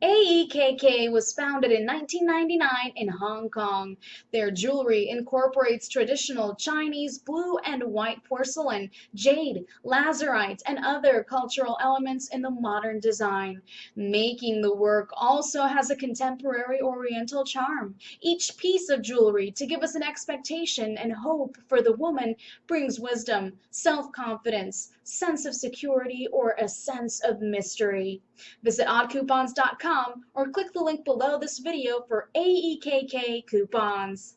AEKK was founded in 1999 in Hong Kong. Their jewelry incorporates traditional Chinese blue and white porcelain, jade, lazurite, and other cultural elements in the modern design. Making the work also has a contemporary oriental charm. Each piece of jewelry to give us an expectation and hope for the woman brings wisdom, self-confidence, sense of security, or a sense of mystery. Visit oddcoupons.com or click the link below this video for AEKK coupons.